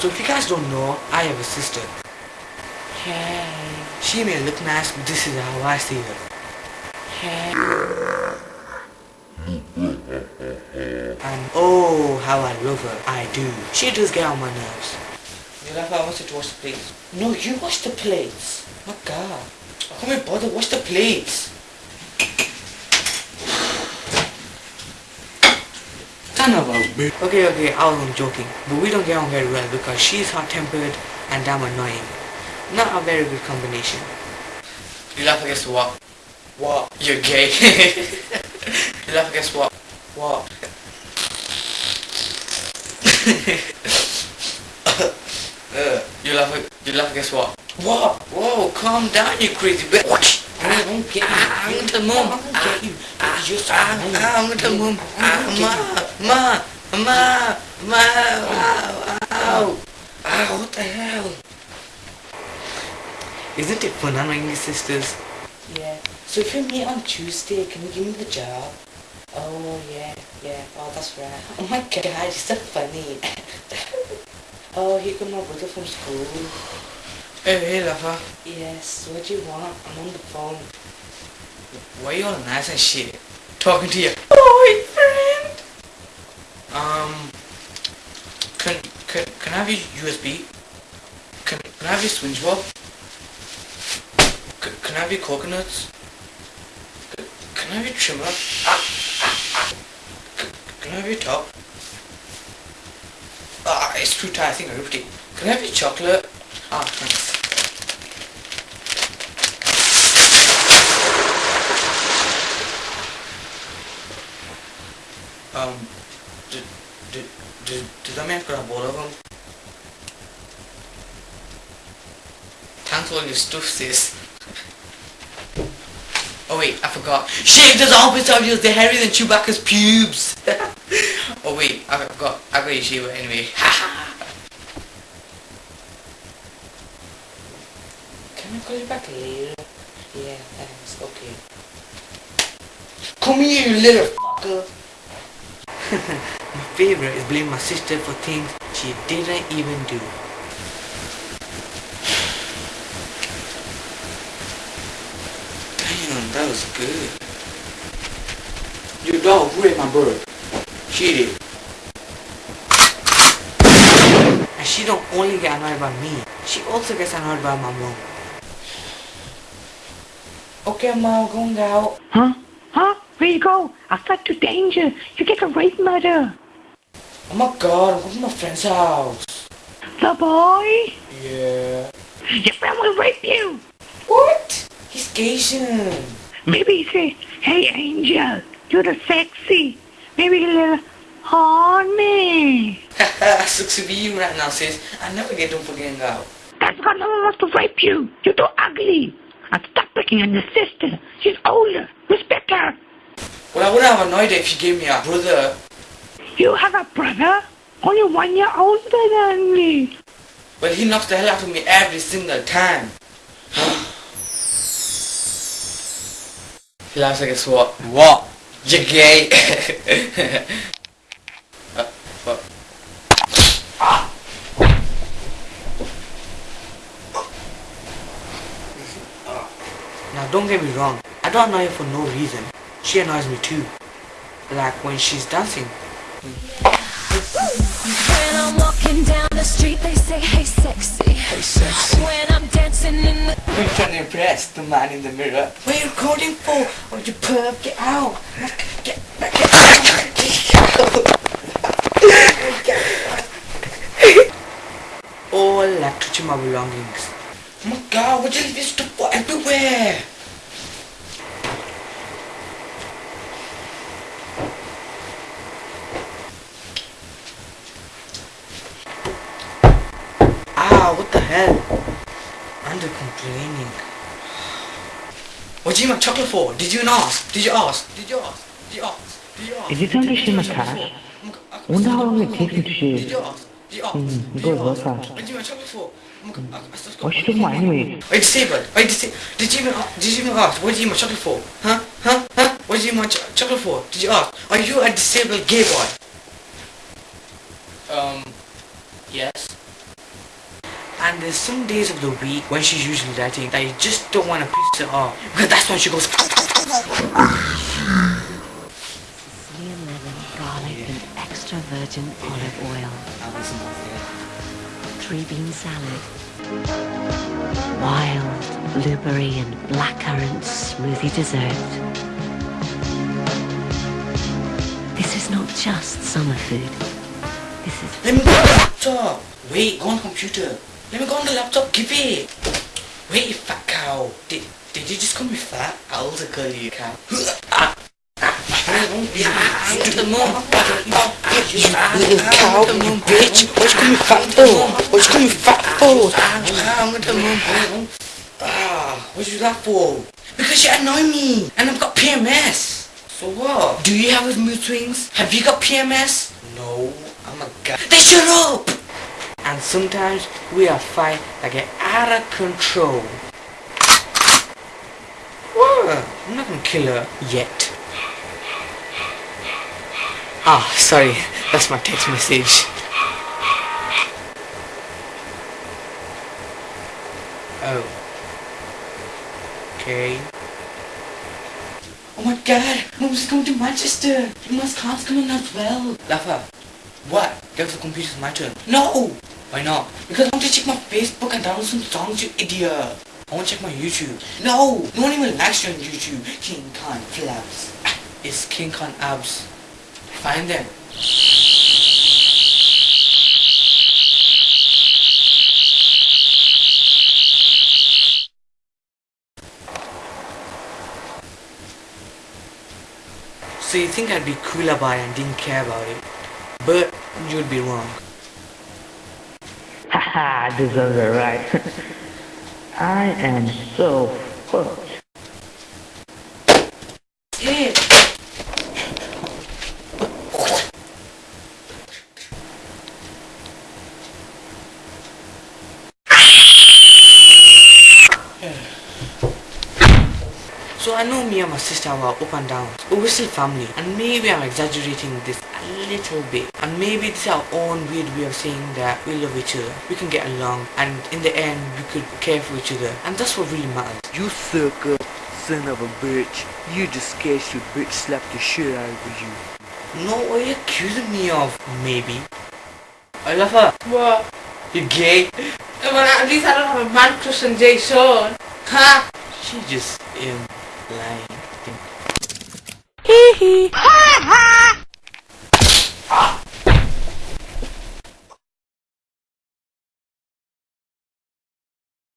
So if you guys don't know, I have a sister. Hey, She may look nice, but this is how I see her. hey. And oh, how I love her. I do. She does get on my nerves. Nilafa, I want you to wash the plates. No, you wash the plates. My God. I can't be bothered. Wash the plates. Of a bitch. Okay, okay, I was joking. But we don't get on very well because she's hot-tempered and I'm annoying. Not a very good combination. Nilafa, guess what? What? You're gay. Nilafa, guess what? What? Uh, you laugh, you laugh, guess what? What? Whoa, calm down, you crazy bitch. I don't get you. Ah, I'm gonna mum. I don't get you. Ah, You're so ah, annoying. ah, I'm gonna mum. I don't get ma, ma, ow, ow, ow, what the hell? Isn't it fun annoying your sisters? Yeah. So if you meet on Tuesday, can you give me the job? Oh yeah, yeah. Oh, that's right. Oh my God, you're so funny. oh, here come my brother from school. Hey, hey, Lafa. Yes. What do you want? I'm on the phone. Why you all nice and shit? Talking to boyfriend. Um. Can can can I have your USB? Can can I have your swinge bob? Can, I have your coconuts? Can, can I have your trimmer? Can, can I have your top? Ah, it's too tight. I think I ripped it. Can I have your chocolate? Ah, thanks. Um, did, did, did, did that man grab all of them? For all your stuff, sis. Oh wait, I forgot. Shave those armpits of yours, they're hairier than Chewbacca's pubes! oh wait, I forgot. I got your shaver anyway. Can I call you back later? Yeah, thanks. Okay. Come here, you little fucker! My favorite is blame my sister for things she didn't even do. Damn, that was good. Your dog raped my bird. She did. And she don't only get annoyed by me, she also gets annoyed by my mom. Okay, mom, I'm going out. Huh? Huh? Where you go? I Outside to danger. You get a rape murder. Oh my god, I'm going to my friend's house. The boy? Yeah. Your friend will rape you. What? He's Asian. Maybe he say, hey angel, you're the sexy. Maybe a little horny. Haha, sucks to be you right now, sis. I never get them for getting out. That's why no one wants to rape you. You're too ugly. And stop picking on your sister. She's older. Respect her. Well, I wouldn't have annoyed her if she gave me a brother. You have a brother? Only one year older than me. But he knocks the hell out of me every single time. he laughs like guess what? What? You're gay. uh, fuck. Now don't get me wrong, I don't annoy her for no reason. She annoys me too. Like when she's dancing. When I'm walking down the street, they say, hey sexy. Hey sexy. When I'm dancing in the We're trying to impress the man in the mirror. What are you recording for? Oh, you perv, get out. Get, get, get Oh, I like touching my belongings. Oh my god, what you leave this stuff everywhere? Ah, what the hell? Under complaining. What do you want chocolate for? Did you not ask? Did you ask? Did you ask? Did you ask? Did you ask? Is it only Did you shim want attached? chocolate for? I wonder how long it takes you to shave. you ask? Did you ask? Hmm, Did it you goes ask? fast. What do you want chocolate for? I- I- I- What you talking about anyway? Wait, disabled. Wait, disabled. Did you even a- did you even ask? What do you want chocolate for? Huh? Huh? Huh? What do you want ch- chocolate for? Did you ask? Are you a disabled gay boy? Um. Yes. And there's some days of the week when she's usually writing that you just don't want to piss her off. Because that's when she goes. Sicilian lemon, garlic, and extra virgin olive oil. Three bean salad. Wild blueberry and blackcurrant smoothie dessert. This is not just summer food. This is Let me go on the laptop. Wait, go on computer. Let me go on the laptop. Give it. Wait, you fat cow. Did, did you just call me fat? I also call you cow. The. You little cow, you bitch. What you call me fat for? What you call me fat for? Ah, what you that for? Because you annoy me, and I've got PMS. So what? Do you have mood swings? Have you got PMS? No, I'm a guy. Then shut up! And sometimes we are fight that get out of control. What? I'm not gonna kill her yet. Ah, sorry, that's my text message. Oh. Okay. Oh my god, Mom's just going to Manchester. You must come in as well. Lafa, what? Get off the computer, it's my turn. No! Why not? Because I want to check my Facebook and download some songs, you idiot. I want to check my YouTube. No! No one even likes you on YouTube. King Khan Flaps. Ah, it's King Khan Abs. Find them. So you think I'd be cool about it and didn't care about it. But you'd be wrong. Haha, this it right. I am so fucked. So I know me and my sister were up and down, but we're still family. And maybe I'm exaggerating this little bit. And maybe this is our own weird way of saying that we love each other. We can get along and in the end we could care for each other. And that's what really matters. You sucker, son of a bitch. You just scared your bitch slapped the shit out of you. No, what are you accusing me of? Maybe. I love her. What? You gay? Well, at least I don't have a man crush on Jay Sean. Ha! She just um lying. Ha ha!